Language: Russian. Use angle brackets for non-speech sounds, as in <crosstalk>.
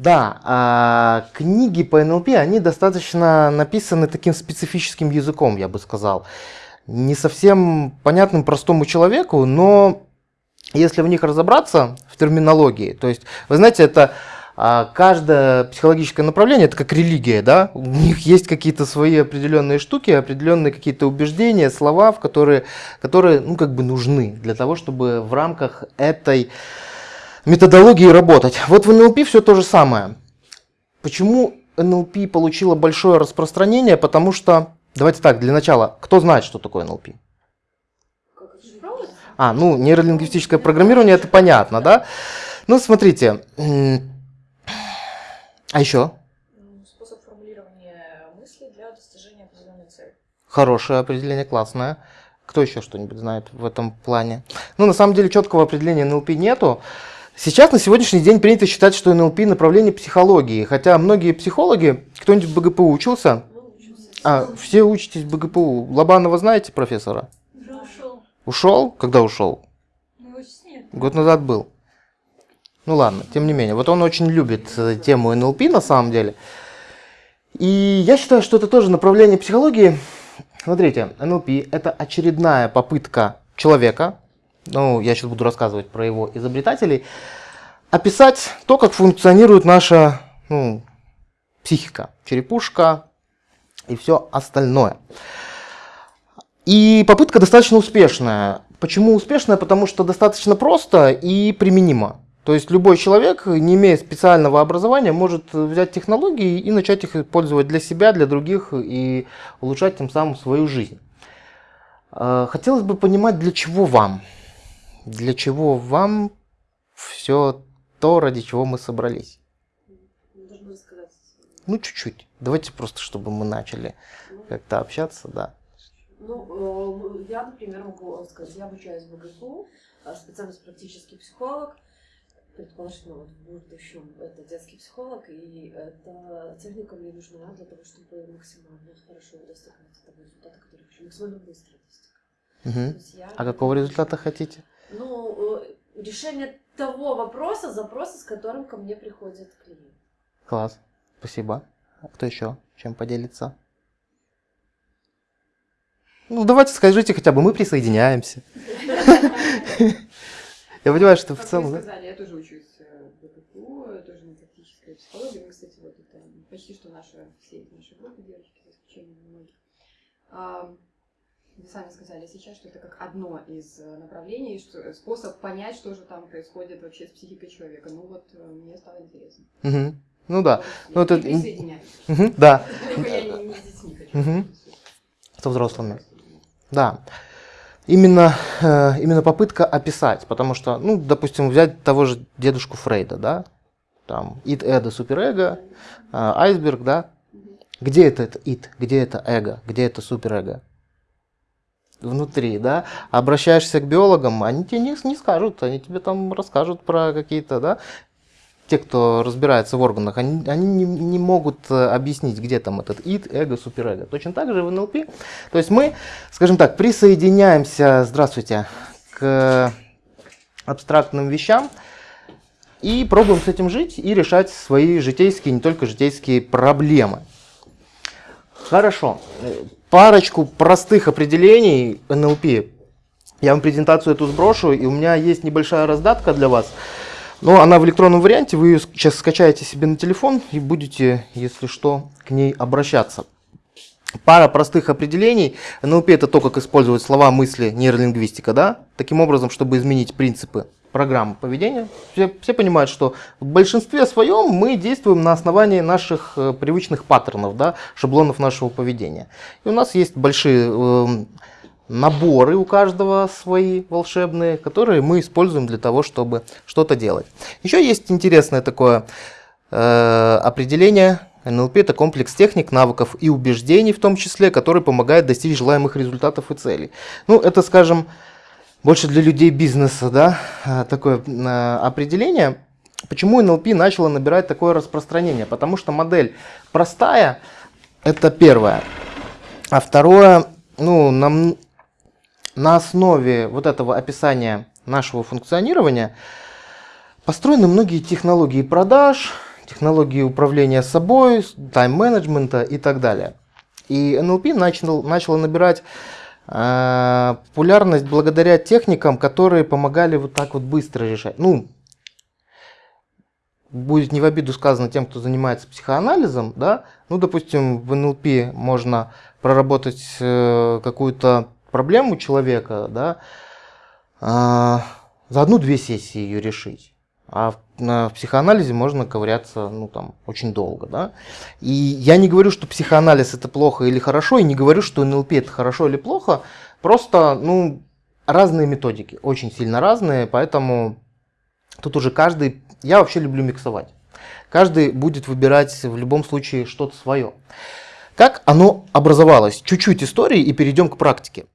Да, а книги по НЛП, они достаточно написаны таким специфическим языком, я бы сказал. Не совсем понятным простому человеку, но если в них разобраться, в терминологии, то есть, вы знаете, это а, каждое психологическое направление, это как религия, да, у них есть какие-то свои определенные штуки, определенные какие-то убеждения, слова, в которые, которые, ну, как бы нужны для того, чтобы в рамках этой методологии работать. Вот в НЛП все то же самое. Почему НЛП получила большое распространение? Потому что, давайте так, для начала, кто знает, что такое НЛП? А, ну, нейролингвистическое программирование, это понятно, да? Ну, смотрите, а еще? Способ формулирования мысли для достижения определенной цели. Хорошее определение, классное. Кто еще что-нибудь знает в этом плане? Ну, на самом деле, четкого определения НЛП нету. Сейчас на сегодняшний день принято считать, что НЛП направление психологии, хотя многие психологи, кто-нибудь в БГПУ учился? А, все учитесь в БГПУ. Лобанова знаете профессора? Уже ушел. Ушел? Когда ушел? Ну. Год назад был. Ну ладно, тем не менее. Вот он очень любит э, тему НЛП на самом деле. И я считаю, что это тоже направление психологии. Смотрите, НЛП это очередная попытка человека, ну, я сейчас буду рассказывать про его изобретателей, описать то, как функционирует наша ну, психика, черепушка и все остальное. И попытка достаточно успешная. Почему успешная? Потому что достаточно просто и применимо. То есть любой человек, не имея специального образования, может взять технологии и начать их использовать для себя, для других и улучшать тем самым свою жизнь. А, хотелось бы понимать, для чего вам? Для чего вам все то, ради чего мы собрались? Ну, чуть-чуть. Давайте просто, чтобы мы начали как-то общаться, да. Ну, э, я, например, могу сказать, я обучаюсь в БГПУ, э, специальность практический психолог, предположительно, вот в будущем это детский психолог, и эта техника мне нужна для того, чтобы максимально хорошо достигнуть того результата, который хочу, максимально быстро достигать. Угу. Я... А какого результата хотите? Решение того вопроса, запроса, с которым ко мне приходит клиент. Класс, спасибо. А кто еще чем поделится? Ну, давайте скажите хотя бы, мы присоединяемся. <laughs> Я понимаю, что в целом... Вы сказали, я тоже учусь э, в БПКУ, тоже на практической психологии. Мы, кстати, вот это почти что наши, все эти наши группы девочки, за исключением многих. Вы сами сказали сейчас, что это как одно из э, направлений, что, способ понять, что же там происходит вообще с психикой человека. Ну вот, э, мне стало интересно. Угу. Ну да. Ну, это... Угу, да. Я не, не с детьми хочу. Угу. Со взрослыми. Да именно, э, именно попытка описать, потому что, ну, допустим, взять того же дедушку Фрейда, да, там, ид, эго, суперэго, э, айсберг, да, где это, это ид, где это эго, где это суперэго? Внутри, да, обращаешься к биологам, они тебе не, не скажут, они тебе там расскажут про какие-то, да, те, кто разбирается в органах, они, они не, не могут э, объяснить, где там этот ид, эго, суперэго. Точно так же в НЛП. То есть мы, скажем так, присоединяемся, здравствуйте, к абстрактным вещам и пробуем с этим жить и решать свои житейские, не только житейские проблемы. Хорошо. Парочку простых определений НЛП. Я вам презентацию эту сброшу, и у меня есть небольшая раздатка для вас. Но она в электронном варианте, вы ее сейчас скачаете себе на телефон и будете, если что, к ней обращаться. Пара простых определений. НЛП это то, как использовать слова, мысли, нейролингвистика, да? Таким образом, чтобы изменить принципы программы поведения. Все, все понимают, что в большинстве своем мы действуем на основании наших э, привычных паттернов, да, шаблонов нашего поведения. И у нас есть большие э, наборы у каждого свои волшебные, которые мы используем для того, чтобы что-то делать. Еще есть интересное такое э, определение. НЛП – это комплекс техник, навыков и убеждений, в том числе, который помогает достичь желаемых результатов и целей. Ну, это, скажем, больше для людей бизнеса, да, э, такое э, определение. Почему НЛП начало набирать такое распространение? Потому что модель простая, это первое. А второе, ну, нам на основе вот этого описания нашего функционирования построены многие технологии продаж, технологии управления собой, тайм-менеджмента и так далее. И NLP начал, начало набирать э, популярность благодаря техникам, которые помогали вот так вот быстро решать. Ну, будет не в обиду сказано тем, кто занимается психоанализом, да, ну, допустим, в НЛП можно проработать э, какую-то проблему человека, да, э, за одну-две сессии ее решить. А в, в психоанализе можно ковыряться, ну, там, очень долго, да. И я не говорю, что психоанализ это плохо или хорошо, и не говорю, что НЛП это хорошо или плохо, просто, ну, разные методики, очень сильно разные, поэтому тут уже каждый, я вообще люблю миксовать. Каждый будет выбирать в любом случае что-то свое. Как оно образовалось? Чуть-чуть истории и перейдем к практике.